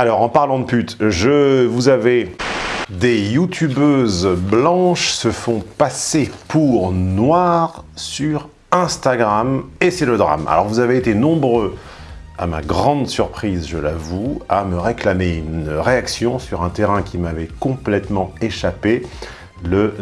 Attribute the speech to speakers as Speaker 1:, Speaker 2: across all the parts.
Speaker 1: Alors, en parlant de pute, je vous avais des youtubeuses blanches se font passer pour noires sur Instagram et c'est le drame. Alors vous avez été nombreux, à ma grande surprise je l'avoue, à me réclamer une réaction sur un terrain qui m'avait complètement échappé le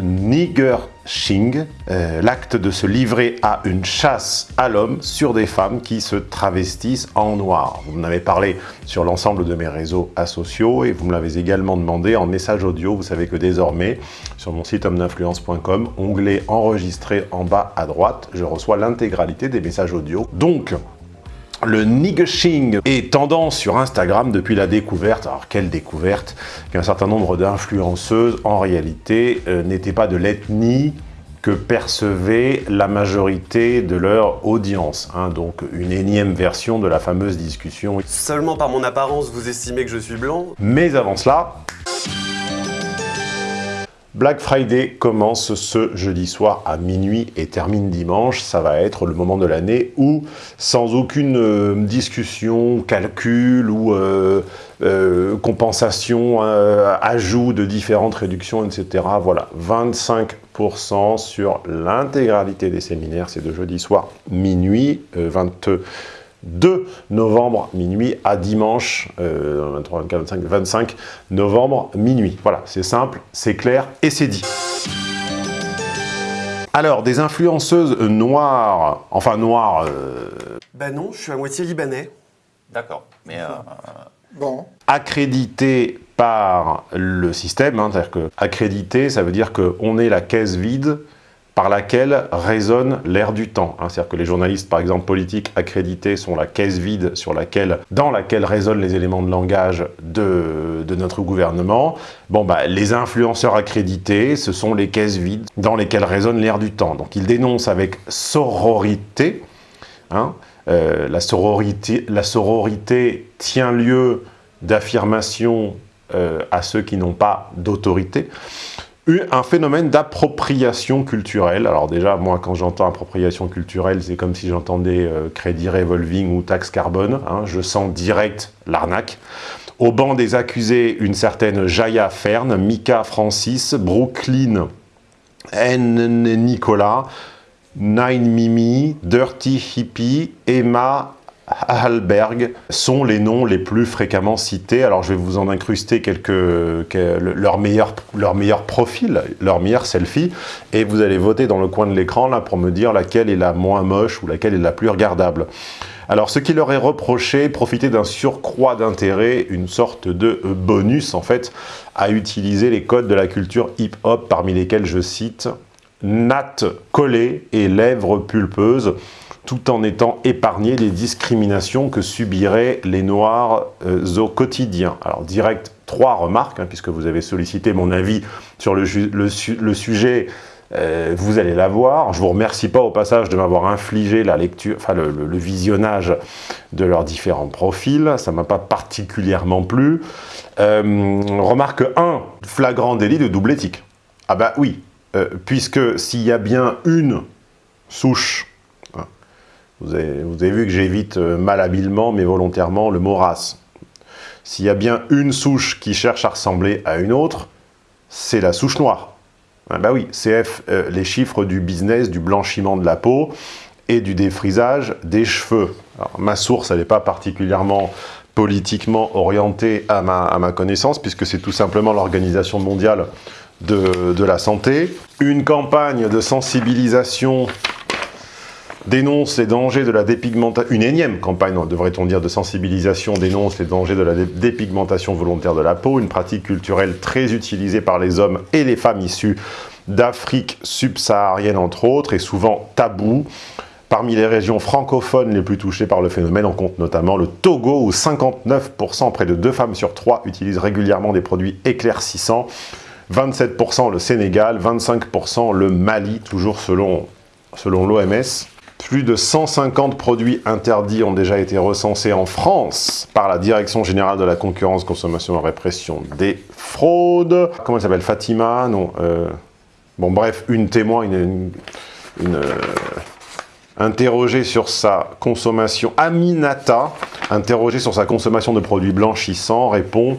Speaker 1: euh, l'acte de se livrer à une chasse à l'homme sur des femmes qui se travestissent en noir. Vous m'en avez parlé sur l'ensemble de mes réseaux sociaux et vous me l'avez également demandé en message audio. Vous savez que désormais, sur mon site homme-d'influence.com, onglet enregistré en bas à droite, je reçois l'intégralité des messages audio. Donc, le niggashing est tendance sur Instagram depuis la découverte, alors quelle découverte, qu'un certain nombre d'influenceuses, en réalité, euh, n'étaient pas de l'ethnie que percevait la majorité de leur audience. Hein. donc une énième version de la fameuse discussion.
Speaker 2: Seulement par mon apparence, vous estimez que je suis blanc?
Speaker 1: Mais avant cela, Black Friday commence ce jeudi soir à minuit et termine dimanche. Ça va être le moment de l'année où, sans aucune euh, discussion, calcul ou euh, euh, compensation, ajout de différentes réductions, etc. Voilà, 25% sur l'intégralité des séminaires. C'est de jeudi soir minuit, 22 2 novembre minuit à dimanche 23, 24, 25, 25 novembre minuit. Voilà, c'est simple, c'est clair et c'est dit. Alors, des influenceuses noires, enfin noires... Euh...
Speaker 2: Bah non, je suis à moitié libanais.
Speaker 3: D'accord, mais... Euh...
Speaker 2: Bon.
Speaker 1: Accrédité par le système, hein, c'est-à-dire que accrédité, ça veut dire qu'on est la caisse vide par laquelle résonne l'air du temps. Hein. C'est-à-dire que les journalistes, par exemple, politiques accrédités sont la caisse vide dans laquelle résonnent les éléments de langage de, notre gouvernement. Bon, bah, les influenceurs accrédités, ce sont les caisses vides dans lesquelles résonne l'air du temps. Donc ils dénoncent avec sororité, hein, euh, la, sororité la sororité tient lieu d'affirmation euh, à ceux qui n'ont pas d'autorité un phénomène d'appropriation culturelle. Alors déjà, moi, quand j'entends appropriation culturelle, c'est comme si j'entendais euh, crédit revolving ou taxe carbone. Hein. je sens direct l'arnaque. Au banc des accusés, une certaine Jaya Fern, Mika Francis, Brooklyn N. Nicolas, Nine Mimi, Dirty Hippie, Emma Halberg sont les noms les plus fréquemment cités. Alors je vais vous en incruster quelques, leur, meilleur, leur meilleur profil, leur meilleur selfie, et vous allez voter dans le coin de l'écran là pour me dire laquelle est la moins moche ou laquelle est la plus regardable. Alors ce qui leur est reproché, profiter d'un surcroît d'intérêt, une sorte de bonus en fait, à utiliser les codes de la culture hip-hop parmi lesquels je cite natte collée et lèvres pulpeuses tout en étant épargné des discriminations que subiraient les Noirs euh, au quotidien. Alors direct, trois remarques, hein, puisque vous avez sollicité mon avis sur le, sujet, euh, vous allez la voir. Je vous remercie pas au passage de m'avoir infligé la lecture, enfin le, visionnage de leurs différents profils, ça m'a pas particulièrement plu. Euh, remarque 1, flagrant délit de double éthique. Ah bah oui, puisque s'il y a bien une souche vous avez, vu que j'évite euh, malhabilement, mais volontairement, le mot race. S'il y a bien une souche qui cherche à ressembler à une autre, c'est la souche noire. Ah bah oui, CF, euh, les chiffres du business, du blanchiment de la peau et du défrisage des cheveux. ma source, elle n'est pas particulièrement politiquement orientée à ma, connaissance, puisque c'est tout simplement l'Organisation mondiale de la santé. Une campagne de sensibilisation dénonce les dangers de la dépigmentation, une énième campagne, devrait-on dire, de sensibilisation dénonce les dangers de la dépigmentation volontaire de la peau, une pratique culturelle très utilisée par les hommes et les femmes issus d'Afrique subsaharienne entre autres, et souvent tabou. Parmi les régions francophones les plus touchées par le phénomène, on compte notamment le Togo, où 59%, près de deux femmes sur trois, utilisent régulièrement des produits éclaircissants, 27% le Sénégal, 25% le Mali, toujours selon, selon l'OMS. Plus de 150 produits interdits ont déjà été recensés en France par la Direction Générale de la Concurrence, Consommation et Répression des Fraudes. Comment elle s'appelle? Fatima? Non. Euh, bon, bref, une témoin, une, euh, interrogé sur sa consommation, Aminata, interrogé sur sa consommation de produits blanchissants, répond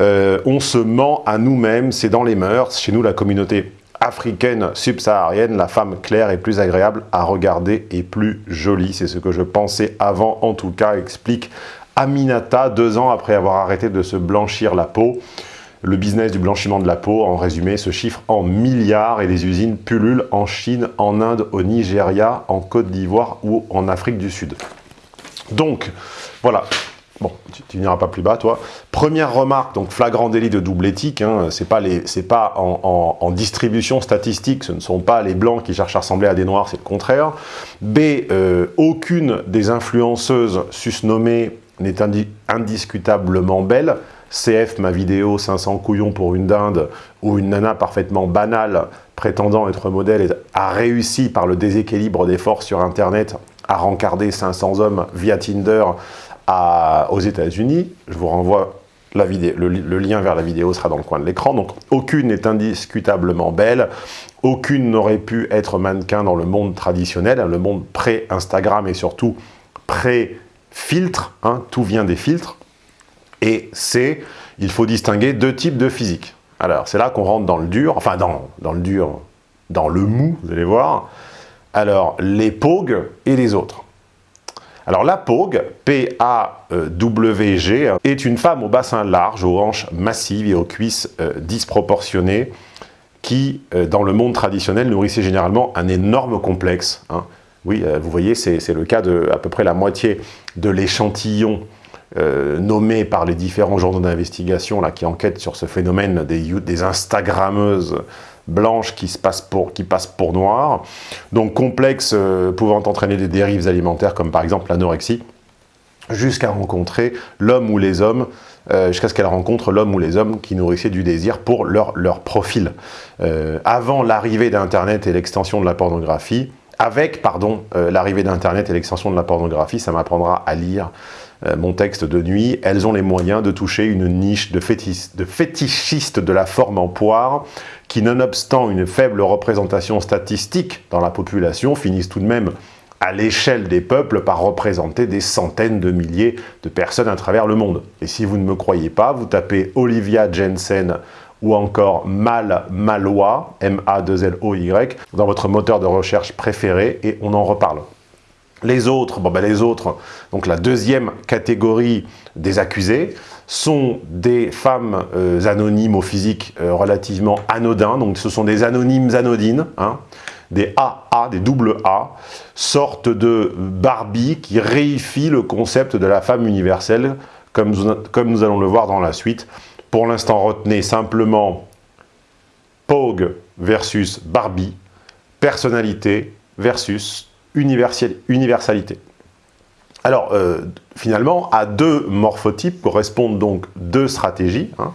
Speaker 1: euh, On se ment à nous-mêmes, c'est dans les mœurs. Chez nous, la communauté africaine subsaharienne, la femme claire est plus agréable à regarder et plus jolie. C'est ce que je pensais avant, en tout cas, explique Aminata, deux ans après avoir arrêté de se blanchir la peau. Le business du blanchiment de la peau, en résumé, se chiffre en milliards et les usines pullulent en Chine, en Inde, au Nigeria, en Côte d'Ivoire ou en Afrique du Sud. Donc, voilà. Bon, tu, n'iras pas plus bas, toi. Première remarque, donc flagrant délit de double éthique. Hein, c'est pas, les, pas en, distribution statistique, ce ne sont pas les blancs qui cherchent à ressembler à des noirs, c'est le contraire. B, euh, aucune des influenceuses susnommées n'est indiscutablement belle. CF, ma vidéo 500 couillons pour une dinde, où une nana parfaitement banale, prétendant être modèle, a réussi par le déséquilibre des forces sur Internet à rencarder 500 hommes via Tinder aux États-Unis. Je vous renvoie la vidéo, le, lien vers la vidéo sera dans le coin de l'écran. Donc, aucune n'est indiscutablement belle. Aucune n'aurait pu être mannequin dans le monde traditionnel, le monde pré-Instagram et surtout pré-filtre. Hein, tout vient des filtres. Et C, il faut distinguer deux types de physique. Alors, c'est là qu'on rentre dans le dur, enfin dans, dans le dur, dans le mou, vous allez voir. Alors, les POG et les autres. Alors la POG, P-A-W-G, est une femme au bassin large, aux hanches massives et aux cuisses euh, disproportionnées, qui, euh, dans le monde traditionnel, nourrissait généralement un énorme complexe. Hein. Oui, euh, vous voyez, c'est le cas de à peu près la moitié de l'échantillon euh, par les différents journaux d'investigation qui enquêtent sur ce phénomène des, Instagrammeuses blanches qui, se passent pour, noires. Donc complexe euh, pouvant entraîner des dérives alimentaires comme par exemple l'anorexie, jusqu'à rencontrer l'homme ou les hommes, euh, jusqu'à ce qu'elle rencontre l'homme ou les hommes qui nourrissaient du désir pour leur, leur profil. avant l'arrivée d'Internet et l'extension de la pornographie, avec pardon l'arrivée d'Internet et l'extension de la pornographie, ça m'apprendra à lire euh, mon texte de nuit, elles ont les moyens de toucher une niche de, de fétichistes de la forme en poire qui, nonobstant une faible représentation statistique dans la population, finissent tout de même à l'échelle des peuples par représenter des centaines de milliers de personnes à travers le monde. Et si vous ne me croyez pas, vous tapez Olivia Jensen ou encore Mal Malois, M-A-2-L-O-Y, dans votre moteur de recherche préféré et on en reparle. Les autres, bon ben les autres, donc la deuxième catégorie des accusés, sont des femmes euh, anonymes au physique euh, relativement anodin, donc ce sont des anonymes anodines, hein, des AA, des double A, sorte de Barbie qui réifie le concept de la femme universelle, comme, comme nous allons le voir dans la suite. Pour l'instant, retenez simplement Pogue versus Barbie, personnalité versus universalité. Alors, euh, finalement, à deux morphotypes correspondent donc deux stratégies. Hein.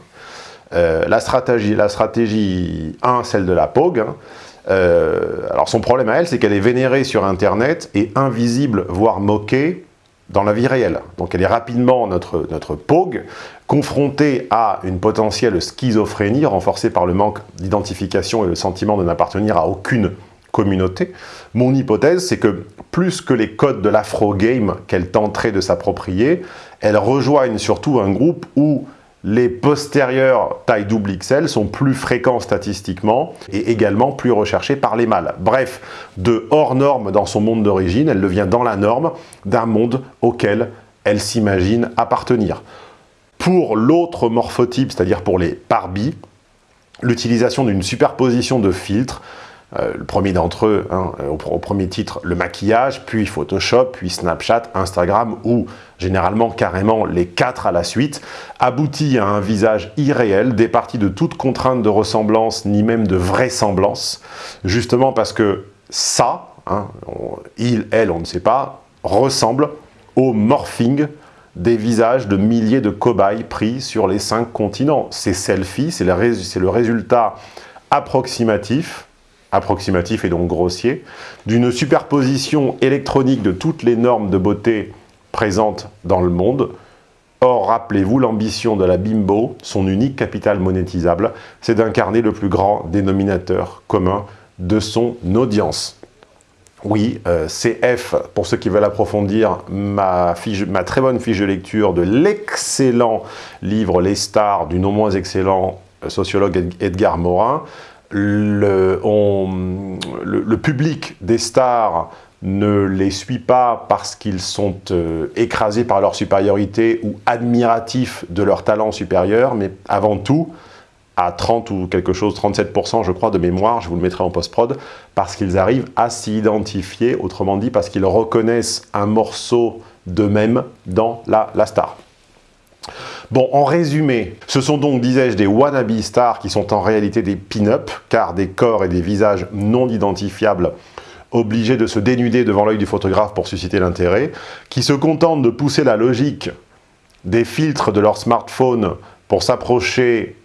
Speaker 1: Euh, la, stratégie, la stratégie 1, celle de la POG. Hein. Euh, alors, son problème à elle, c'est qu'elle est vénérée sur Internet et invisible, voire moquée, dans la vie réelle. Donc elle est rapidement notre, notre POG, confrontée à une potentielle schizophrénie renforcée par le manque d'identification et le sentiment de n'appartenir à aucune communauté. Mon hypothèse, c'est que plus que les codes de l'afro-game qu'elle tenterait de s'approprier, elle rejoignent surtout un groupe où les postérieurs taille double XL sont plus fréquents statistiquement et également plus recherchés par les mâles. Bref, de hors norme dans son monde d'origine, elle devient dans la norme d'un monde auquel elle s'imagine appartenir. Pour l'autre morphotype, c'est-à-dire pour les Barbie, l'utilisation d'une superposition de filtres euh, le premier d'entre eux, hein, au, premier titre, le maquillage, puis Photoshop, puis Snapchat, Instagram, ou généralement carrément les quatre à la suite, aboutit à un visage irréel, départi de toute contrainte de ressemblance, ni même de vraisemblance, justement parce que ça, hein, il, elle, on ne sait pas, ressemble au morphing des visages de milliers de cobayes pris sur les cinq continents. Ces selfies, c'est le résultat approximatif approximatif et donc grossier, d'une superposition électronique de toutes les normes de beauté présentes dans le monde. Or, rappelez-vous, l'ambition de la bimbo, son unique capital monétisable, c'est d'incarner le plus grand dénominateur commun de son audience. Oui, euh, CF, pour ceux qui veulent approfondir, ma, très bonne fiche de lecture de l'excellent livre Les stars du non moins excellent euh, sociologue Edgar Morin. Le, le, public des stars ne les suit pas parce qu'ils sont euh, écrasés par leur supériorité ou admiratifs de leur talent supérieur, mais avant tout, à 30 ou quelque chose, 37% je crois de mémoire, je vous le mettrai en post-prod, parce qu'ils arrivent à s'identifier, autrement dit parce qu'ils reconnaissent un morceau d'eux-mêmes dans la, la star. Bon, en résumé, ce sont donc, disais-je, des wannabe stars qui sont en réalité des pin-up, car des corps et des visages non identifiables obligés de se dénuder devant l'œil du photographe pour susciter l'intérêt, qui se contentent de pousser la logique des filtres de leur smartphone pour s'approcher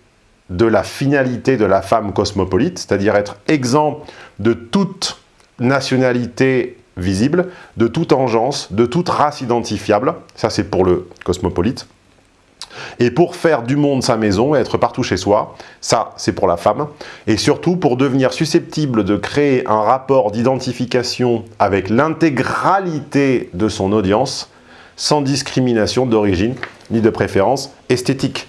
Speaker 1: de la finalité de la femme cosmopolite, c'est-à-dire être exempt de toute nationalité visible, de toute engeance, de toute race identifiable, ça c'est pour le cosmopolite, et pour faire du monde sa maison et être partout chez soi, ça c'est pour la femme, et surtout pour devenir susceptible de créer un rapport d'identification avec l'intégralité de son audience, sans discrimination d'origine ni de préférence esthétique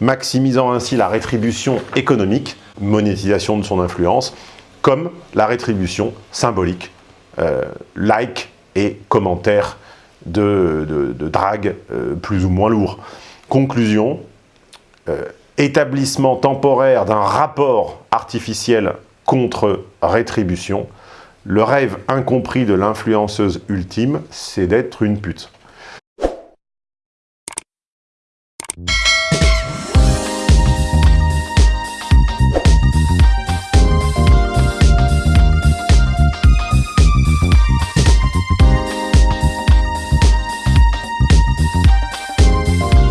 Speaker 1: maximisant ainsi la rétribution économique, monétisation de son influence, comme la rétribution symbolique, euh, like et commentaires de, drague euh, plus ou moins lourds. Conclusion, euh, établissement temporaire d'un rapport artificiel contre rétribution, le rêve incompris de l'influenceuse ultime, c'est d'être une pute.